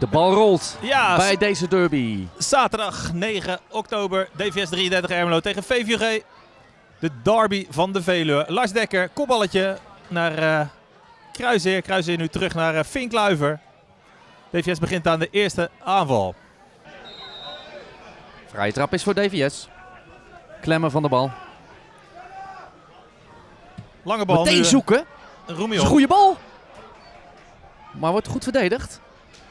De bal rolt Ja, bij deze derby. zaterdag 9 oktober. DVS 33 Ermelo tegen VVG. De derby van de Veluwe. Lars Dekker, kopballetje naar eh Kruiseer. Kruiseer nu terug naar eh Fink Luiver. DVS begint aan de eerste aanval. Vrije trap is voor DVS. Klemmen van de bal. Lange bal Meteen nu. zoeken. Is Roemion. een goede bal. Maar wordt goed verdedigd.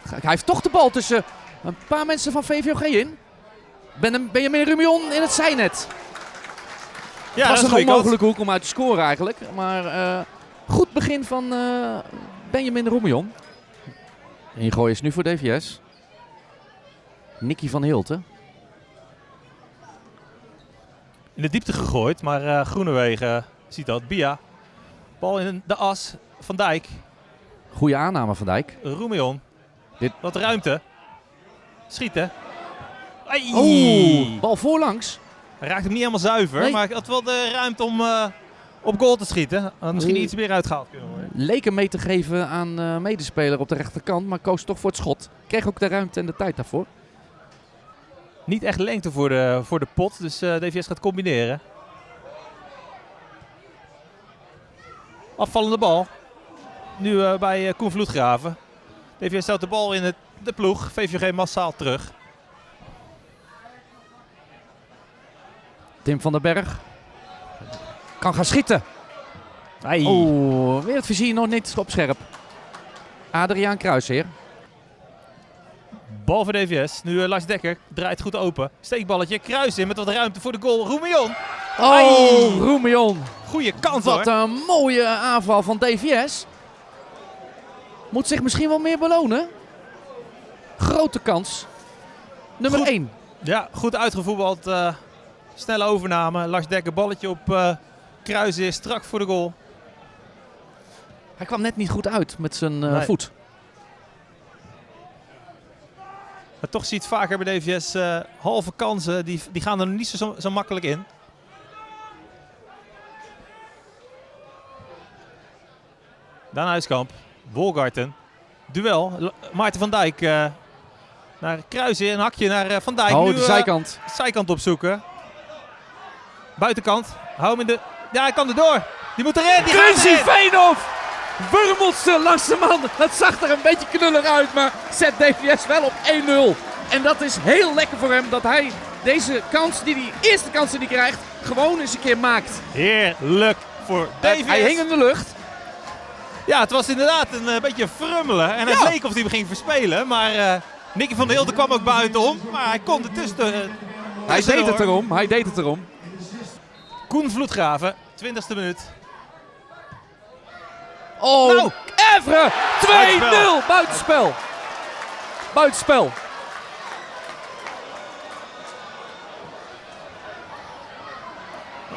Hij heeft toch de bal tussen een paar mensen van VVOG in. Ben Benjamin Rumion in het zijnet. Ja, was dat is een onmogelijke hoek om uit te scoren eigenlijk. Maar eh, goed begin van eh, Benjamin Roemion. Ingooi is nu voor DVS. Nicky van Hilten. In de diepte gegooid, maar eh Groenewegen ziet dat. Bia. Bal in de as. Van Dijk. Goede aanname van Dijk. Roemion. Dit- Wat ruimte. Schieten. Ai. Oeh, bal voorlangs. Hij raakt hem niet helemaal zuiver, Nee. maar hij had wel de ruimte om eh, op goal te schieten. Had misschien iets meer uitgehaald kunnen worden. Leek hem mee te geven aan eh medespeler op de rechterkant, maar koos toch voor het schot. Kreeg ook de ruimte en de tijd daarvoor. Niet echt lengte voor de, voor de pot, dus eh, DVS gaat combineren. Afvallende bal. Nu bij Koen Vloedgraven. DVS stelt de bal in het, de ploeg. VVG massaal terug. Tim van den Berg kan gaan schieten. Ai. Oeh, weer het vizier nog niet op scherp. Adriaan Kruisheer. Bal voor DVS. Nu eh, Lars Dekker draait goed open. Steekballetje. Kruis in met wat ruimte voor de goal. Roemion. Oh, Roemion. Goeie kans Wat hoor. een mooie aanval van DVS. Moet zich misschien wel meer belonen. Grote kans. Nummer Goed. 1. Ja, goed uitgevoetbald. eh, snelle overname. Lars Dekker balletje op eh Kruis is strak voor de goal. Hij kwam net niet goed uit met zijn eh, Nee. voet. Maar toch ziet vaker bij DVS halve kansen. Die, die gaan er niet zo, zo makkelijk in. Daan Huiskamp. Wolgarten. Duel. Maarten van Dijk. eh, naar Kruisen. Een hakje naar eh, Van Dijk. Oh, nu, de eh, zijkant. zijkant opzoeken. Buitenkant. Hou hem in de... Ja, hij kan er door. Die moet erin. Die erin. Veenhoff wurmelt ze langs de man. Het zag er een beetje knullig uit, maar zet DVS wel op 1-0. En dat is heel lekker voor hem dat hij deze kans, die die eerste kans die hij krijgt, gewoon eens een keer maakt. Heerlijk voor DVS. Hij hing in de lucht. Ja, het was inderdaad een eh, beetje frummelen. En het Ja. leek of hij ging verspelen. Maar eh Nicky van der Hilde kwam ook buitenom. Maar hij kon ertussen. eh, Hij deed het erom, hij deed het erom. Koen Vloedgraven, 20ste minuut. Oh, Nou. Evre! 2-0! Buitenspel. Buitenspel.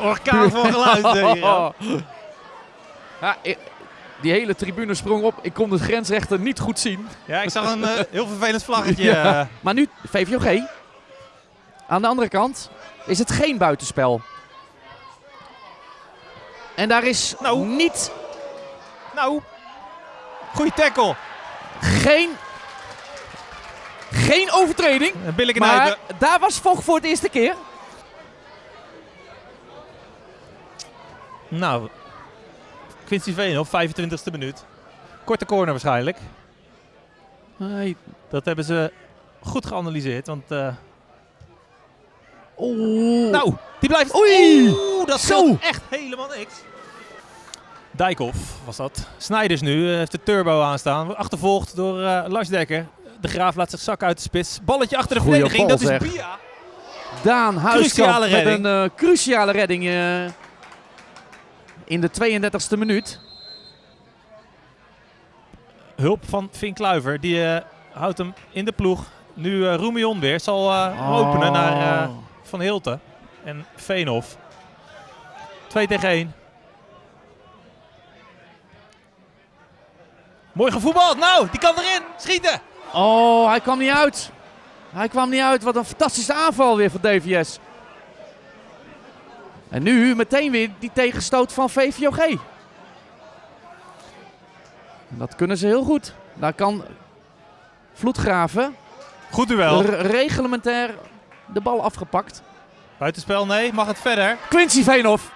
Orkaan van geluid. Ja, die hele tribune sprong op. Ik kon de grensrechter niet goed zien. Ja, ik zag een eh, heel vervelend vlaggetje. Ja. eh. Maar nu VVOG. Aan de andere kant is het geen buitenspel. En daar is Nou. niet, nou, goede tackle. geen, geen overtreding. Billijke Maar nijpen. daar was Vocht voor het eerste keer. Nou, Quincy Veenhoff, 25ste minuut. Korte corner waarschijnlijk. Hey. Dat hebben ze goed geanalyseerd. Want eh, Oeh. Nou, die blijft. Oei! Oeh, dat Zo! echt helemaal niks. Dijkhoff was dat. Snijders nu eh, heeft de turbo aanstaan. Wordt Achtervolgd door eh, Lars Dekker. De Graaf laat zich zakken uit de spits. Balletje achter de Goeie verdediging. bal, dat is. Bia. Daan Huiskamp met een cruciale redding in de 32e minuut. Hulp van Fink Kluiver. Die eh, houdt hem in de ploeg. Nu eh Roemion weer. Zal eh, Oh. openen naar Van Hilten. En Veenhoff. 2 tegen 1. Mooi gevoetbald. Nou, die kan erin. Schieten. Oh, hij kwam niet uit. Hij kwam niet uit. Wat een fantastische aanval weer van DVS. En nu meteen weer die tegenstoot van VVOG. En dat kunnen ze heel goed. Daar kan Vloedgraven. Goed duel. Reglementair de bal afgepakt. Buitenspel, nee. Mag het verder? Quincy Veenhoff.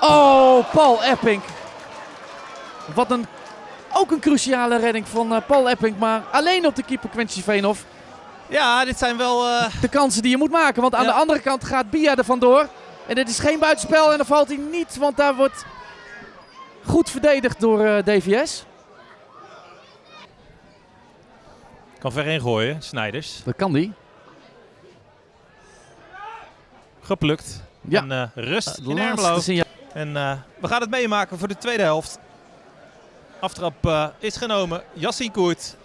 Oh, Paul Epping. Wat een, ook een cruciale redding van eh, Paul Epping. Maar alleen op de keeper Quincy Veenhoff. Ja, dit zijn wel... eh, De kansen die je moet maken. Want aan Ja. de andere kant gaat Bia er vandoor. En dit is geen buitenspel. En dan valt hij niet. Want daar wordt goed verdedigd door eh, DVS. kan ver ingooien. Snijders. Dat kan die. Geplukt. Ja. En eh, rust in Ermelo. signaal. En eh, we gaan het meemaken voor de tweede helft. Aftrap eh, is genomen. Yassine Koert.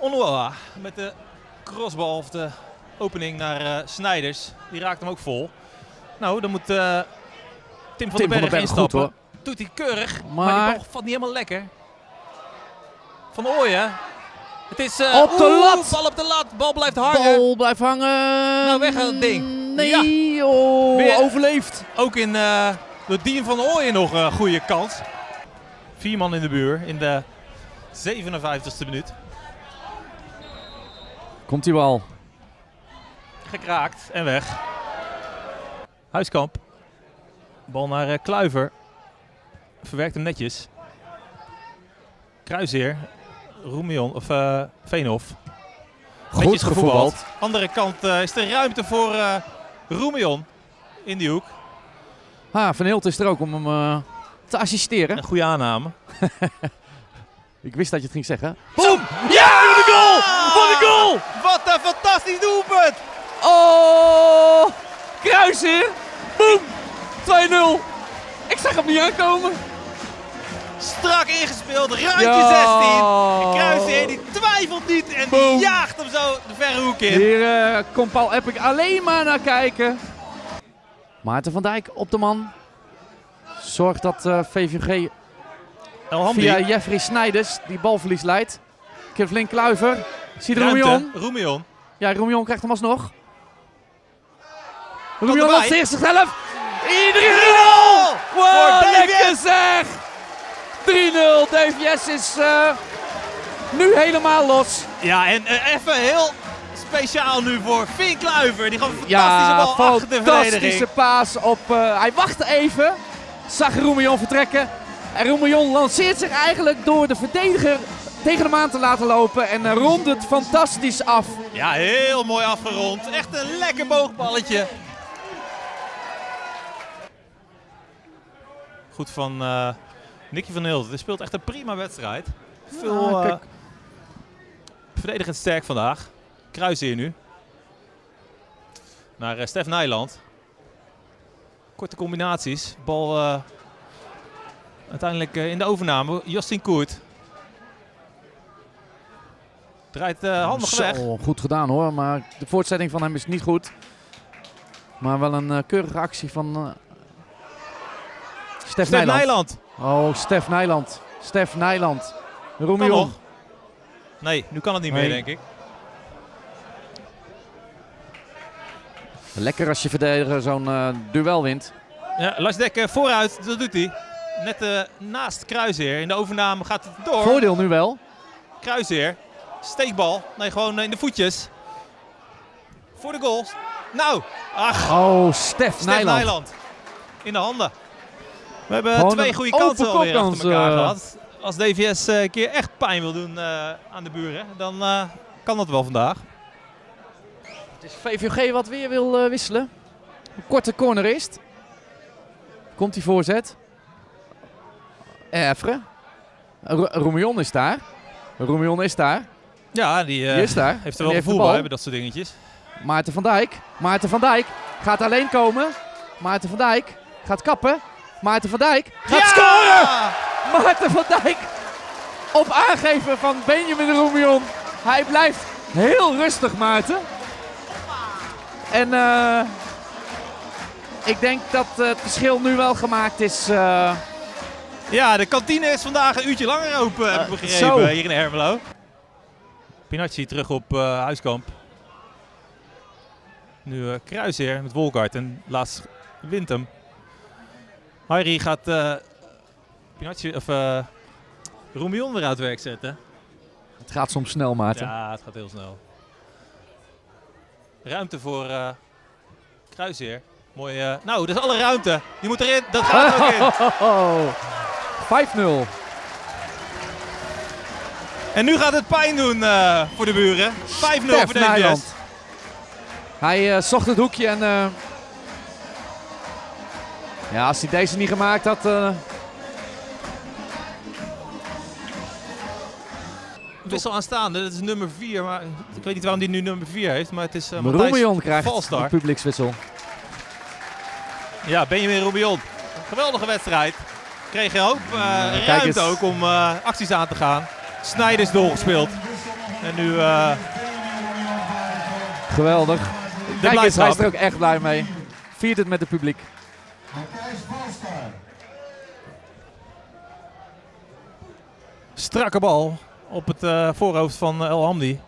Onwa met de crossbal of de opening naar eh, Snijders. Die raakt hem ook vol. Nou, dan moet eh, Tim van Tim den Berg instappen. Doet hij keurig, maar, Maar- die bal valt niet helemaal lekker. Van Ooyen. Het is eh, Op de lat. Bal op de lat. Bal blijft hangen. Bal blijft hangen. Nou, weg aan het ding. Nee, oh, Weer- overleefd. Ook in eh de Dien van Ooyen nog een goede kans. Vier man in de buur in de 57ste minuut. Komt hij wel. Gekraakt en weg. Huiskamp. Bal naar eh, Kluiver. Verwerkt hem netjes. Kruisheer. Roemion of eh Veenhof. Goed Netjes gevoetbald. Andere kant eh, is er ruimte voor eh Roemion in die hoek. Ah, Van Hilt is er ook om hem eh, te assisteren. Een goede aanname. Ik wist dat je het ging zeggen. Boom! Ja, wat een goal! Wat een goal! Wat een fantastisch doelpunt! Oh! Kruisheer! Boom! 2-0. Ik zag hem niet aankomen. Strak ingespeeld, ruimte Ja. 16. Kruisheer die twijfelt niet en die jaagt hem zo de verre hoek in. Hier eh, komt Paul Epic alleen maar naar kijken. Maarten van Dijk op de man. Zorgt dat eh, VVG via Jeffrey Snijders die balverlies leidt. Kevlin Kluiver. Ziet ruimte, Roemion. Roemion. Ja, Roemion krijgt hem alsnog. Erbij. lanceert zichzelf. Iedereen Goal! 3-0! Voor Wow, lekker zeg! 3-0. DVS is eh, nu helemaal los. Ja, en eh, even heel speciaal nu voor Finn Kluiver. Die gaf een fantastische Ja, bal achter de fantastische paas op... eh, hij wachtte even. Zag Roemion vertrekken. En Roemion lanceert zich eigenlijk door de verdediger tegen hem aan te laten lopen. En rondt het fantastisch af. Ja, heel mooi afgerond. Echt een lekker boogballetje. Goed van eh Nicky van Hilden. Hij speelt echt een prima wedstrijd. Veel Ja, eh, kijk. verdedigend sterk vandaag. Kruis hier nu. Naar eh, Stef Nijland. Korte combinaties. Bal uiteindelijk in de overname. Justin Koert. Draait handig Zo, weg. goed gedaan hoor, maar de voortzetting van hem is niet goed. Maar wel een keurige actie van Stef, Stef Nijland. Nijland. Oh, Stef Nijland. Stef Nijland. Roemion. nog. Nee, nu kan het niet Nee. meer, denk ik. Lekker als je verdediger zo'n eh, duel wint. Ja, Lars Dekker vooruit, dat doet hij. Net eh, naast Kruisheer. In de overname gaat het door. Voordeel nu wel. Kruisheer. Steekbal. Nee, gewoon in de voetjes. Voor de goal. Nou, ach, Oh, Stef, Stef Nijland. Nijland. In de handen. We hebben Gewoon twee goede kansen alweer achter elkaar eh. gehad. Als DVS eh, een keer echt pijn wil doen eh, aan de buren, dan eh, kan dat wel vandaag. Het is VVG wat weer wil eh, wisselen. Een korte corner is het. Komt die voorzet. Evre. Ro- Roemion is daar. Roemion is daar. Ja, die, eh, Die is daar. heeft er wel gevoel bij, bij dat soort dingetjes. Maarten van Dijk. Maarten van Dijk gaat alleen komen. Maarten van Dijk gaat kappen. Maarten van Dijk gaat Ja! scoren! Maarten van Dijk op aangeven van Benjamin Roemion. Hij blijft heel rustig, Maarten. En eh, ik denk dat eh, het verschil nu wel gemaakt is. eh, Ja, de kantine is vandaag een uurtje langer open, heb ik begrepen, zo. hier in Ermelo. Pinacci terug op Huiskamp. Nu Kruisheer met Wolkart en laatst wint hem. Harry gaat eh Pinacci, of eh Roemion weer uit werk zetten. Het gaat soms snel, Maarten. Ja, het gaat heel snel. Ruimte voor uh, Kruisheer. Mooi. Uh, nou, dat is alle ruimte. Die moet erin. Dat gaat ook in. 5-0. En nu gaat het pijn doen uh, voor de buren. 5-0 voor DVS. Hij zocht het hoekje en... ja, als hij deze niet gemaakt had... wissel aanstaande. Dat is nummer 4. Maar ik weet niet waarom die nu nummer 4 heeft. Maar het is uh, Matthijs krijgt Valstar. een publiekswissel. Ja, Benjamin Rubion. Geweldige wedstrijd. Kreeg een hoop uh, ruimte ook om uh, acties aan te gaan. Snijders doorgespeeld. En nu... Uh, Geweldig. Kijk eens, hij is er ook echt blij mee. Viert het met het publiek. Strakke bal op het uh, voorhoofd van El Hamdi.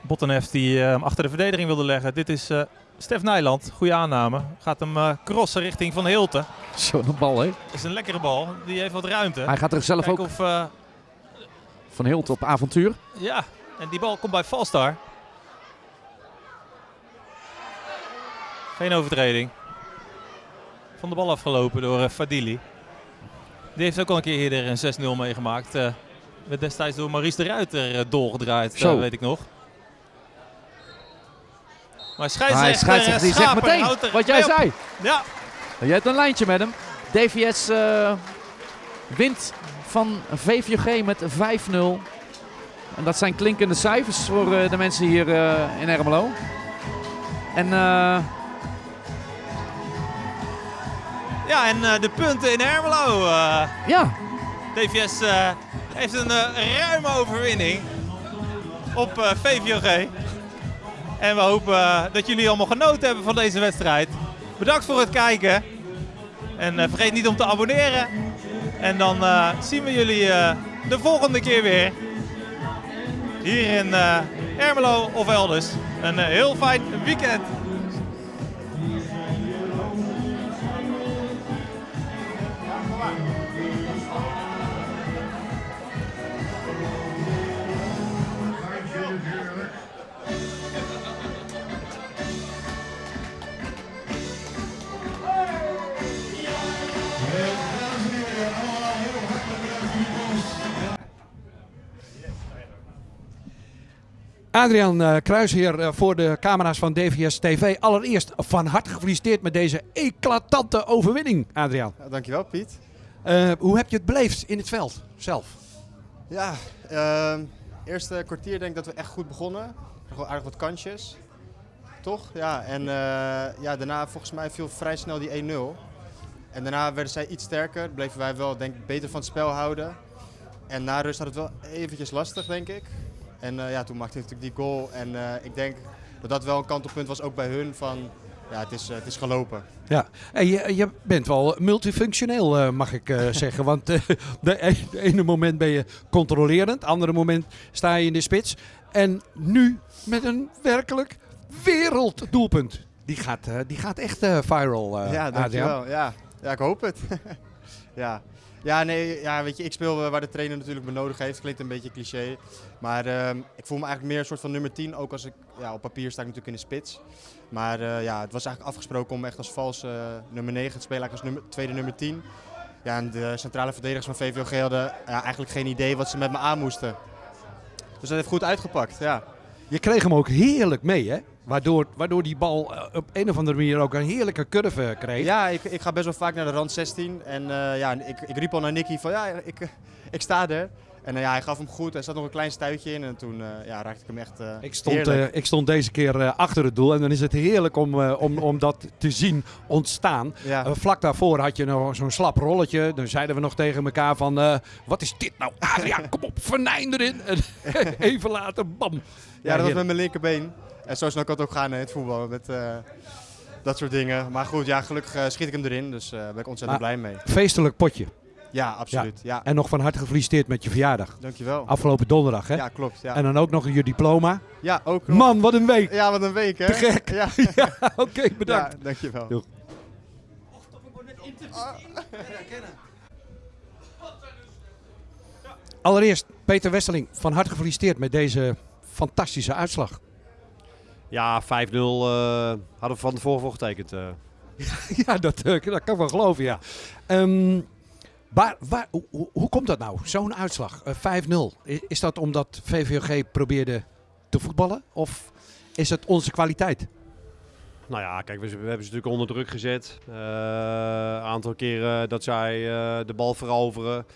Bottenhef die uh, achter de verdediging wilde leggen. Dit is Stef Nijland. Goede aanname. Gaat hem crossen richting Van Hilten. Zo'n bal, hè? Is een lekkere bal. Die heeft wat ruimte. Hij gaat er zelf ook of, Van Hilten op avontuur. Ja, en die bal komt bij Falstar. Geen overtreding. Van de bal afgelopen door Fadili. Die heeft ook al een keer eerder een 6-0 meegemaakt. Werd destijds door Maurice de Ruiter eh, doorgedraaid, Zo. weet ik nog. Maar scheidsrechter, scheidsrechter die zegt meteen wat jij zei. Ja. Je hebt een lijntje met hem. DVS uh, wint van VVG met 5-0. En dat zijn klinkende cijfers voor uh, de mensen hier uh, in Ermelo. En ja, en de punten in Ermelo. ja. DVS heeft een ruime overwinning op eh, VVOG. En we hopen dat jullie allemaal genoten hebben van deze wedstrijd. Bedankt voor het kijken. En vergeet niet om te abonneren. En dan zien we jullie de volgende keer weer. Hier in Ermelo of elders. Een heel fijn weekend. Adriaan uh, Kruisheer uh, voor de camera's van DVS TV. Allereerst van harte gefeliciteerd met deze eclatante overwinning, Adriaan. Ja, dankjewel, Piet. Uh, hoe heb je het beleefd in het veld zelf? Ja, ehm, eerste kwartier denk ik dat we echt goed begonnen. Gewoon aardig wat kansjes. Toch? Ja, en ja, daarna volgens mij viel vrij snel die 1-0. En daarna werden zij iets sterker. Bleven wij wel denk ik, beter van het spel houden. En na rust had het wel eventjes lastig, denk ik. En uh, ja, toen maakte hij natuurlijk die goal. En uh, ik denk dat dat wel een kantelpunt was ook bij hun van ja, het is, uh, het is gelopen. Ja, en je, je bent wel multifunctioneel, mag ik zeggen. Want de, de, ene moment ben je controlerend, andere moment sta je in de spits. En nu met een werkelijk werelddoelpunt. Die gaat, die gaat echt viral, Ja, dankjewel. Ja. ja, ik hoop het. ja. Ja, nee, ja, weet je, ik speel waar de trainer natuurlijk me nodig heeft. Klinkt een beetje cliché. Maar uh, ik voel me eigenlijk meer een soort van nummer 10. Ook als ik, ja, op papier sta ik natuurlijk in de spits. Maar uh, ja, het was eigenlijk afgesproken om echt als valse uh, nummer 9 te spelen. Eigenlijk als nummer, tweede nummer 10. Ja, en de centrale verdedigers van VVOG hadden ja, eigenlijk geen idee wat ze met me aan moesten. Dus dat heeft goed uitgepakt, ja. Je kreeg hem ook heerlijk mee, hè? Waardoor, waardoor die bal eh, op een of andere manier ook een heerlijke curve kreeg. Ja, ik, ik ga best wel vaak naar de rand 16. En uh, ja, ik, ik riep al naar Nicky van ja, ik, ik sta er. En uh, ja, hij gaf hem goed. Er zat nog een klein stuitje in. En toen uh, ja, raakte ik hem echt uh, ik, stond, ik stond deze keer achter het doel. En dan is het heerlijk om, om, om dat te zien ontstaan. Ja. vlak daarvoor had je nog zo'n slap rolletje. Dan zeiden we nog tegen elkaar van... wat is dit nou? Adriaan, kom op, vernijn erin. En even later, bam. Ja, ja dat was met mijn linkerbeen. En zo snel kan het ook gaan in het voetbal. Met, dat soort dingen. Maar goed, ja, gelukkig schiet ik hem erin. Dus daar ben ik ontzettend blij mee. Feestelijk potje. Ja, absoluut. Ja. En nog van harte gefeliciteerd met je verjaardag. Dankjewel. Afgelopen donderdag, hè? Ja, klopt. Ja. En dan ook nog je diploma. Ja, ook Man, wat een week. Ja, wat een week, hè? Te gek. Ja, ja oké, bedankt. Ja, dankjewel. Doeg. Allereerst, Peter Westeling, van harte gefeliciteerd met deze fantastische uitslag. Ja, 5-0 eh, hadden we van tevoren voor getekend. eh. ja, dat, eh, dat kan ik wel geloven, ja. Ehm, waar, waar, hoe, komt dat nou, zo'n uitslag? Eh, 5-0. I- Is dat omdat VVG probeerde te voetballen? Of is het onze kwaliteit? Nou ja, kijk, we, we hebben ze natuurlijk onder druk gezet. Een aantal keren dat zij de bal veroveren.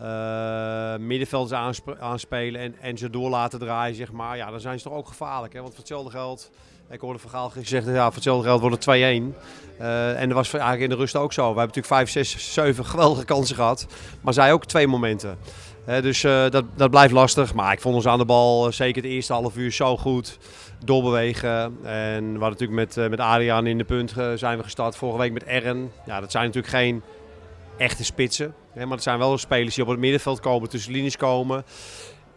Eh middenvelders aansp- aanspelen en, en ze door laten draaien, zeg maar. Ja, dan zijn ze toch ook gevaarlijk. Hè? Want voor hetzelfde geld, ik hoorde Van Gaal gezegd, ja, voor hetzelfde geld wordt het 2-1. Eh, en dat was eigenlijk in de rust ook zo. We hebben natuurlijk 5, 6, 7 geweldige kansen gehad. Maar zij ook twee momenten. Dus eh, dat, dat blijft lastig. Maar ik vond ons aan de bal, zeker het eerste half uur, zo goed doorbewegen. En we hadden natuurlijk met, met Adriaan in de punt zijn we gestart. Vorige week met Ern. Ja, dat zijn natuurlijk geen echte spitsen. Hè, maar dat zijn wel spelers die op het middenveld komen, tussen linies komen.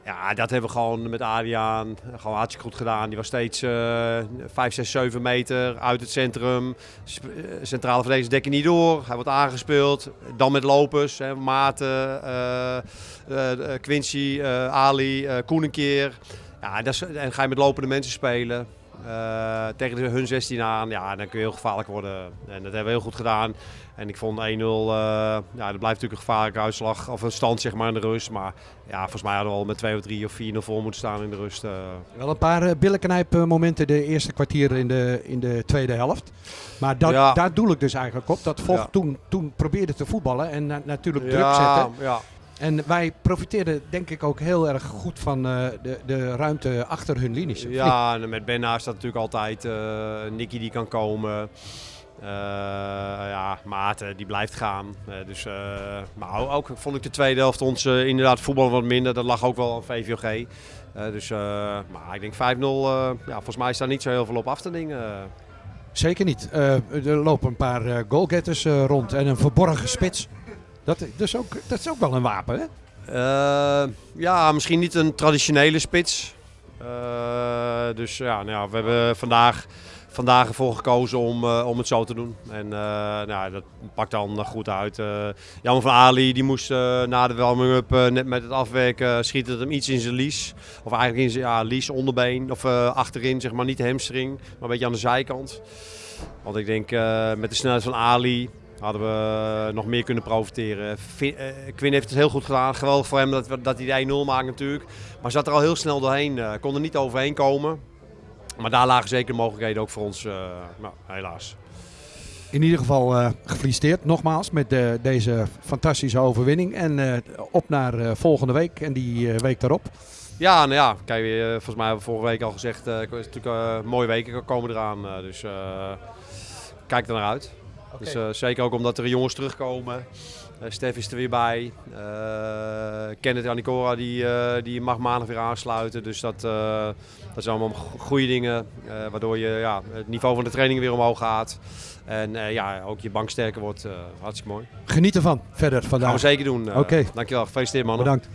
Ja, dat hebben we gewoon met Adriaan gewoon hartstikke goed gedaan. Die was steeds eh 5, 6, 7 meter uit het centrum. Eh, Centrale verdedigers dekken niet door. Hij wordt aangespeeld. Dan met lopers. Hè, Maarten, eh, eh, Quincy, Ali, Koen een keer. Ja, en ga je met lopende mensen spelen. Eh, tegen de, hun 16 aan, ja, dan kun je heel gevaarlijk worden. En dat hebben we heel goed gedaan. En ik vond 1-0, eh, ja, dat blijft natuurlijk een gevaarlijke uitslag. Of een stand zeg maar in de rust. Maar ja, volgens mij hadden we al met 2 of 3 of 4-0 voor moeten staan in de rust. eh. Wel een paar billetnknijpmomenten de eerste kwartier in de, in de tweede helft. Maar dat, Ja. daar doel ik dus eigenlijk op. Dat Vocht Ja. toen, toen probeerde te voetballen en na- natuurlijk druk zetten. Ja, En wij profiteerden denk ik ook heel erg goed van eh, de, de ruimte achter hun linies. Ja, met Ben naast dat natuurlijk altijd. eh Nicky die kan komen. Eh, ja, Maarten die blijft gaan. Dus, maar ook vond ik de tweede helft ons inderdaad voetbal wat minder. Dat lag ook wel aan VVG. Eh, dus, maar ik denk 5-0, eh, ja, volgens mij is daar niet zo heel veel op af te dingen. Zeker niet. Er lopen een paar goalgetters rond en een verborgen spits. Dat, is ook, dat is ook wel een wapen, hè? Eh, ja, misschien niet een traditionele spits. Eh, dus ja, nou ja, we hebben vandaag, vandaag ervoor gekozen om, eh, om het zo te doen. En nou, dat pakt dan goed uit. Jammer van Ali, die moest na de warming-up net met het afwerken schiet het hem iets in zijn lies. Of eigenlijk in zijn ja, lies, onderbeen. Of achterin, zeg maar niet de hamstring, maar een beetje aan de zijkant. Want ik denk met de snelheid van Ali hadden we nog meer kunnen profiteren. Eh, Quinn heeft het heel goed gedaan. Geweldig voor hem dat, dat hij de 1-0 maakt natuurlijk. Maar zat er al heel snel doorheen. eh, kon er niet overheen komen. Maar daar lagen zeker mogelijkheden ook voor ons. eh, nou, helaas. In ieder geval eh, gefeliciteerd nogmaals met eh, deze fantastische overwinning. En eh, op naar eh, volgende week en die eh, week daarop. Ja, nou ja, kijk, eh, volgens mij hebben we vorige week al gezegd. eh, het is natuurlijk eh, mooie weken komen eraan. eh, dus eh, kijk er naar uit. Dus, eh, zeker ook omdat er jongens terugkomen. Eh Stef is er weer bij. Eh Kenneth en Nicora die, die mag maandag weer aansluiten. Dus dat, dat zijn allemaal go- goede dingen. waardoor je, ja, het niveau van de training weer omhoog gaat. En ja, ook je bank sterker wordt. hartstikke mooi. Geniet ervan verder Gaan vandaag. we zeker doen. eh. Oké. Dankjewel. Gefeliciteerd mannen. Bedankt.